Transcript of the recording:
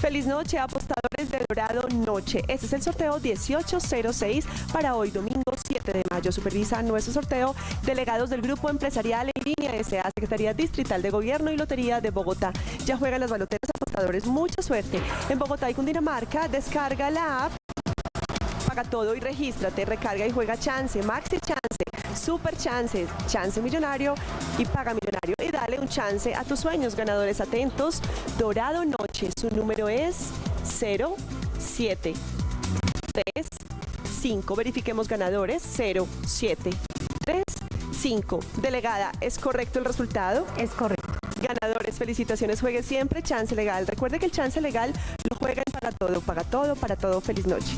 Feliz noche, apostadores de Dorado Noche. Este es el sorteo 1806 para hoy, domingo 7 de mayo. Supervisa nuestro sorteo delegados del Grupo Empresarial en línea S.A. Secretaría Distrital de Gobierno y Lotería de Bogotá. Ya juegan las baloteras apostadores. Mucha suerte. En Bogotá y Cundinamarca, descarga la app paga todo y regístrate, recarga y juega chance, maxi chance, super chance, chance millonario y paga millonario. Y dale un chance a tus sueños, ganadores atentos. Dorado Noche, su número es 07 3 5. Verifiquemos ganadores 07 3 5. Delegada, ¿es correcto el resultado? Es correcto. Ganadores, felicitaciones, juegue siempre chance legal. Recuerde que el chance legal lo juega para todo, paga todo, para todo. Feliz noche.